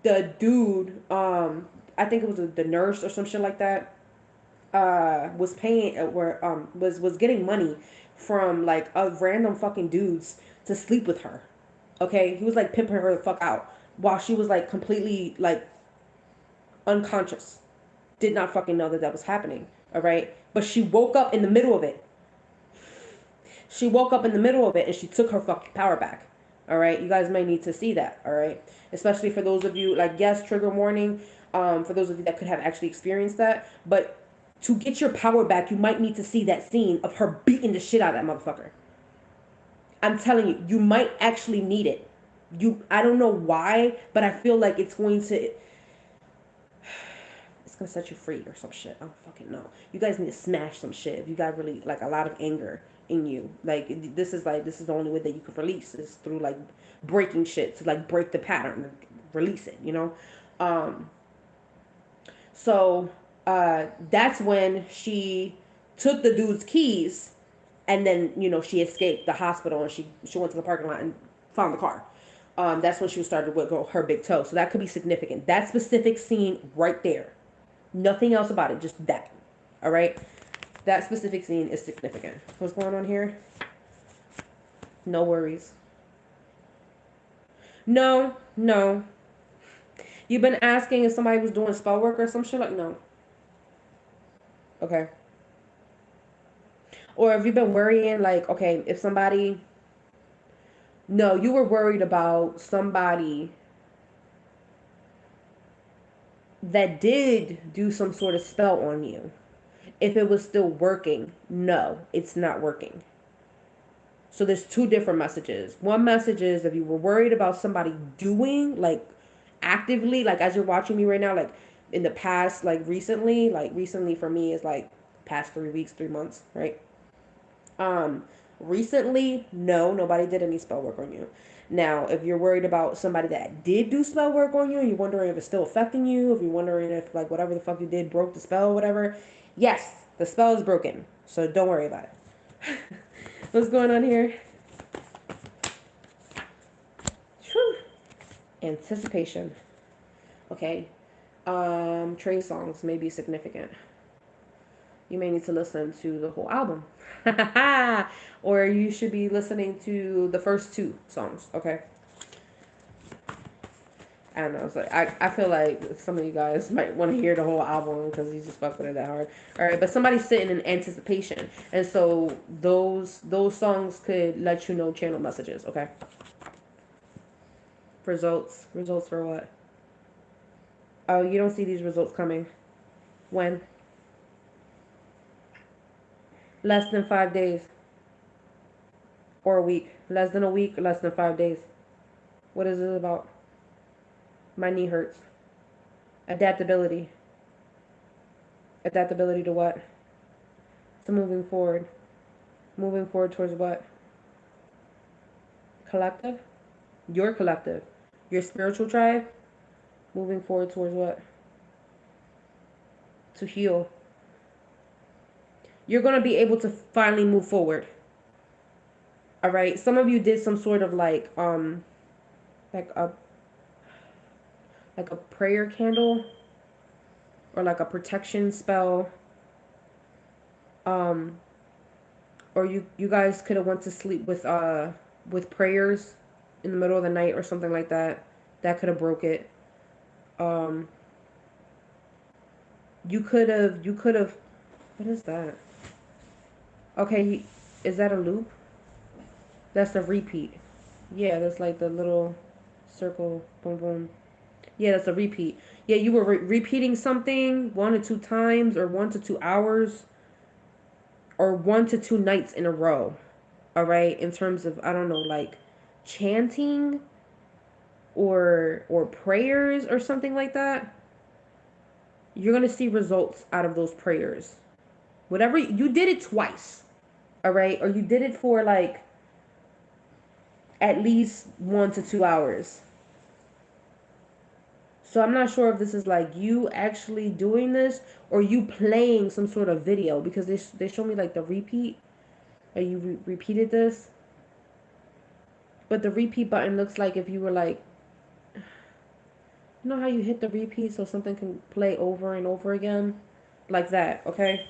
the dude, um, I think it was the nurse or some shit like that, uh, was paying or uh, um was was getting money from like a random fucking dudes to sleep with her. Okay, he was like pimping her the fuck out while she was like completely like unconscious, did not fucking know that that was happening. All right, but she woke up in the middle of it. She woke up in the middle of it and she took her fucking power back. All right, you guys may need to see that. All right especially for those of you like yes trigger warning um, for those of you that could have actually experienced that but to get your power back you might need to see that scene of her beating the shit out of that motherfucker i'm telling you you might actually need it you i don't know why but i feel like it's going to gonna set you free or some shit i don't fucking know you guys need to smash some shit if you got really like a lot of anger in you like this is like this is the only way that you can release is through like breaking shit to like break the pattern, release it, you know? Um, so uh, that's when she took the dude's keys and then, you know, she escaped the hospital and she, she went to the parking lot and found the car. Um, that's when she started with her big toe. So that could be significant. That specific scene right there. Nothing else about it, just that. All right? That specific scene is significant. What's going on here? No worries. No, no. You've been asking if somebody was doing spell work or some shit like no. Okay. Or have you been worrying like, okay, if somebody No, you were worried about somebody that did do some sort of spell on you. If it was still working, no, it's not working. So there's two different messages. One message is if you were worried about somebody doing like actively, like as you're watching me right now, like in the past, like recently, like recently for me is like past three weeks, three months, right? Um, recently, no, nobody did any spell work on you. Now, if you're worried about somebody that did do spell work on you, and you're wondering if it's still affecting you, if you're wondering if like whatever the fuck you did broke the spell, whatever, yes, the spell is broken. So don't worry about it. What's going on here? Whew. Anticipation. Okay. Um, Trey Songz may be significant. You may need to listen to the whole album. or you should be listening to the first two songs, okay? And I. It's like I, I feel like some of you guys might want to hear the whole album because you just fuck with it that hard. All right, but somebody's sitting in anticipation, and so those those songs could let you know channel messages. Okay. Results. Results for what? Oh, you don't see these results coming. When? Less than five days. Or a week. Less than a week, less than five days. What is this about? My knee hurts. Adaptability. Adaptability to what? To moving forward. Moving forward towards what? Collective? Your collective. Your spiritual tribe? Moving forward towards what? To heal. You're going to be able to finally move forward. All right. Some of you did some sort of like, um, like a like a prayer candle or like a protection spell um or you you guys could have went to sleep with uh with prayers in the middle of the night or something like that that could have broke it um you could have you could have what is that okay is that a loop that's a repeat yeah that's like the little circle boom boom yeah, that's a repeat. Yeah, you were re repeating something one to two times or one to two hours or one to two nights in a row. All right, in terms of I don't know, like chanting or or prayers or something like that. You're going to see results out of those prayers. Whatever you did it twice. All right? Or you did it for like at least 1 to 2 hours so I'm not sure if this is like you actually doing this or you playing some sort of video because they, they show me like the repeat. Are you re repeated this? But the repeat button looks like if you were like, you know how you hit the repeat so something can play over and over again? Like that, okay?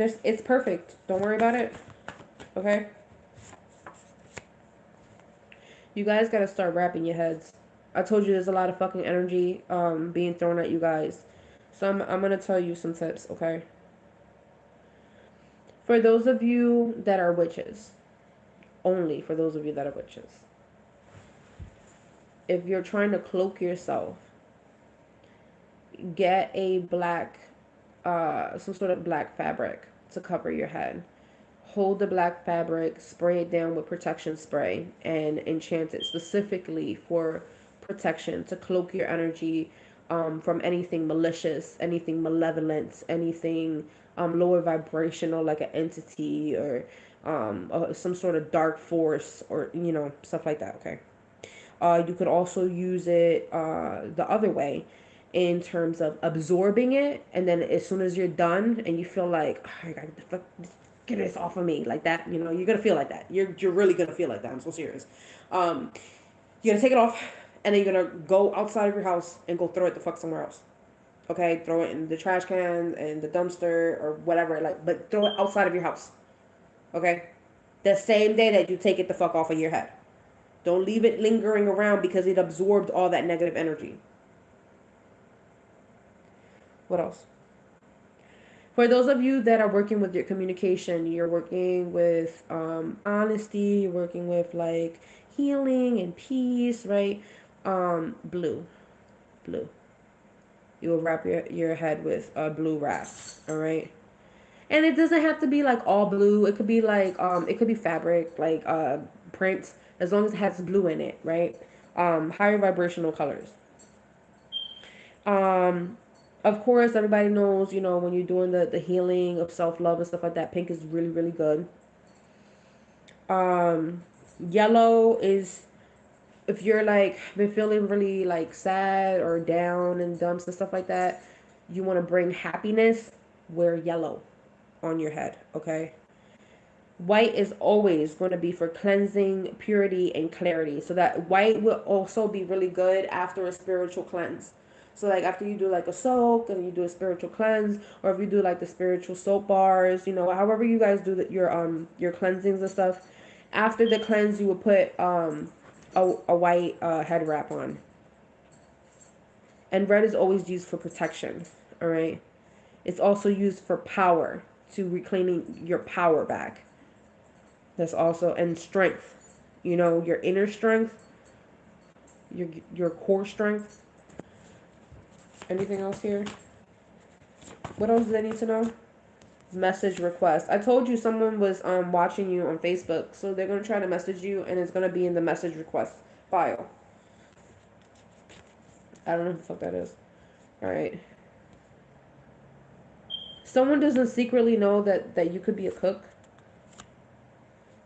It's perfect. Don't worry about it. Okay? You guys gotta start wrapping your heads. I told you there's a lot of fucking energy um, being thrown at you guys. So I'm, I'm gonna tell you some tips, okay? For those of you that are witches, only for those of you that are witches, if you're trying to cloak yourself, get a black, uh, some sort of black fabric to cover your head hold the black fabric, spray it down with protection spray, and enchant it specifically for protection to cloak your energy um, from anything malicious, anything malevolent, anything um, lower vibrational, like an entity or um, uh, some sort of dark force or, you know, stuff like that, okay? Uh, you could also use it uh, the other way in terms of absorbing it and then as soon as you're done and you feel like oh, I gotta get this off of me like that you know you're gonna feel like that. You're you're really gonna feel like that. I'm so serious. Um you're gonna take it off and then you're gonna go outside of your house and go throw it the fuck somewhere else. Okay? Throw it in the trash can and the dumpster or whatever like but throw it outside of your house. Okay? The same day that you take it the fuck off of your head. Don't leave it lingering around because it absorbed all that negative energy what else for those of you that are working with your communication, you're working with um, honesty, you're working with like healing and peace, right? Um, blue, blue. You will wrap your, your head with a blue wrap, all right? And it doesn't have to be like all blue. It could be like, um, it could be fabric, like uh, prints, as long as it has blue in it, right? Um, higher vibrational colors. Um, of course, everybody knows, you know, when you're doing the, the healing of self love and stuff like that, pink is really, really good. Um, yellow is if you're like been feeling really like sad or down and dumps and stuff like that, you want to bring happiness, wear yellow on your head, okay? White is always going to be for cleansing, purity, and clarity. So that white will also be really good after a spiritual cleanse. So like after you do like a soak and you do a spiritual cleanse, or if you do like the spiritual soap bars, you know, however you guys do the, your um your cleansings and stuff. After the cleanse, you would put um a, a white uh, head wrap on. And red is always used for protection. All right. It's also used for power to reclaiming your power back. That's also and strength. You know, your inner strength, your your core strength. Anything else here? What else do they need to know? Message request. I told you someone was um watching you on Facebook, so they're gonna try to message you, and it's gonna be in the message request file. I don't know what the fuck that is. All right. Someone doesn't secretly know that that you could be a cook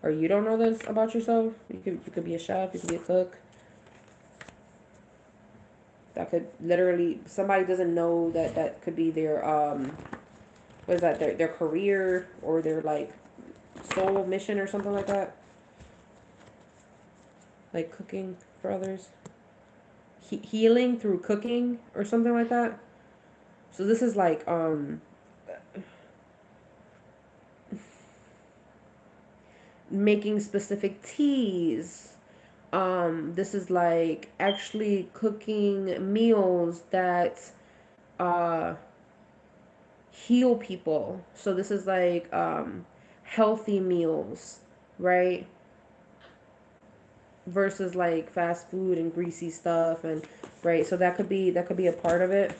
or you don't know this about yourself, you could you could be a chef, you could be a cook. That could literally somebody doesn't know that that could be their um what is that their their career or their like soul mission or something like that. Like cooking for others. He- healing through cooking or something like that. So this is like um making specific teas. Um, this is like actually cooking meals that uh, heal people. So this is like um, healthy meals, right? Versus like fast food and greasy stuff and right. So that could be that could be a part of it.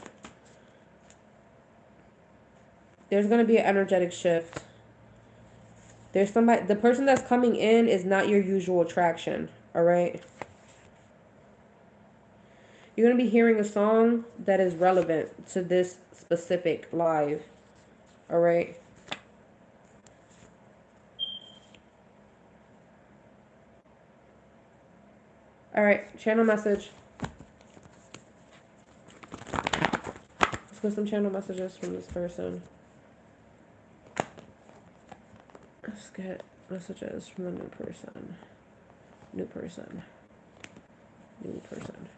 There's gonna be an energetic shift there's somebody, the person that's coming in is not your usual attraction, all right? You're going to be hearing a song that is relevant to this specific live, all right? All right, channel message. Let's get some channel messages from this person. Let's get messages from the new person. New person. New person.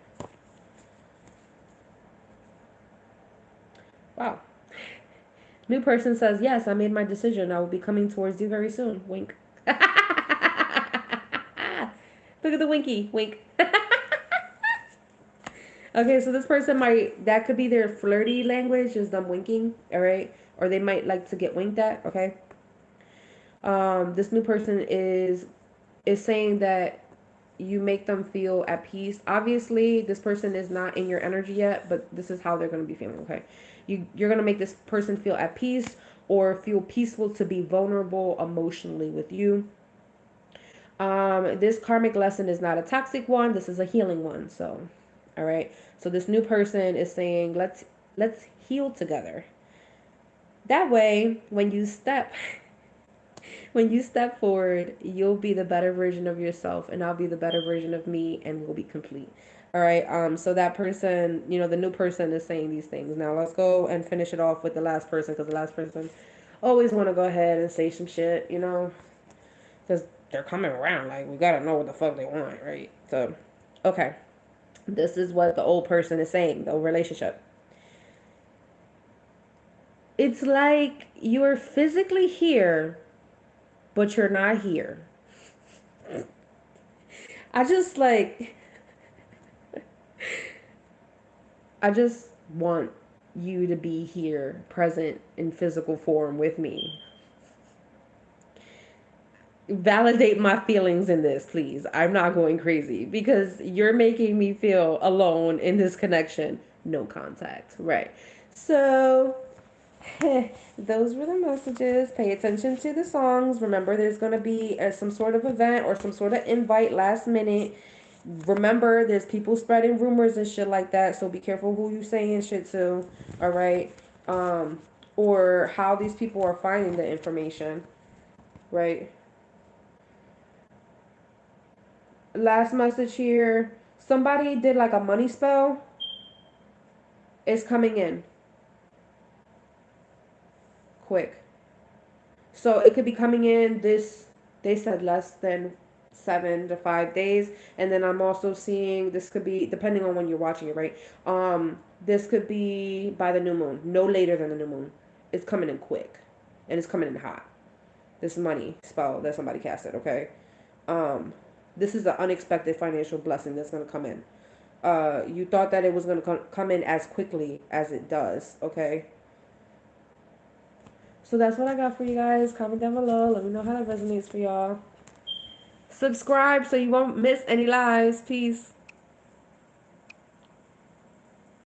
Wow. New person says, Yes, I made my decision. I will be coming towards you very soon. Wink. Look at the winky. Wink. okay, so this person might, that could be their flirty language, is them winking. All right. Or they might like to get winked at. Okay um, this new person is is saying that you make them feel at peace. Obviously, this person is not in your energy yet, but this is how they're going to be feeling. Okay, you you're going to make this person feel at peace or feel peaceful to be vulnerable emotionally with you. Um, this karmic lesson is not a toxic one. This is a healing one. So, all right. So this new person is saying, let's let's heal together. That way, when you step when you step forward, you'll be the better version of yourself, and I'll be the better version of me, and we'll be complete. All right. Um. So that person, you know, the new person is saying these things. Now let's go and finish it off with the last person, because the last person always want to go ahead and say some shit, you know, because they're coming around. Like we gotta know what the fuck they want, right? So, okay. This is what the old person is saying. The relationship. It's like you're physically here but you're not here. I just like, I just want you to be here, present in physical form with me. Validate my feelings in this, please. I'm not going crazy because you're making me feel alone in this connection. No contact, right? So, those were the messages. Pay attention to the songs. Remember, there's going to be uh, some sort of event or some sort of invite last minute. Remember, there's people spreading rumors and shit like that. So be careful who you saying shit to. All right. Um, or how these people are finding the information. Right. last message here. Somebody did like a money spell. It's coming in. Quick. So it could be coming in this, they said less than seven to five days. And then I'm also seeing this could be, depending on when you're watching it, right? Um, this could be by the new moon, no later than the new moon. It's coming in quick and it's coming in hot. This money spell that somebody casted, okay? Um, this is the unexpected financial blessing that's going to come in. Uh, you thought that it was going to come in as quickly as it does, okay? So that's what I got for you guys. Comment down below. Let me know how that resonates for y'all. Subscribe so you won't miss any lives. Peace.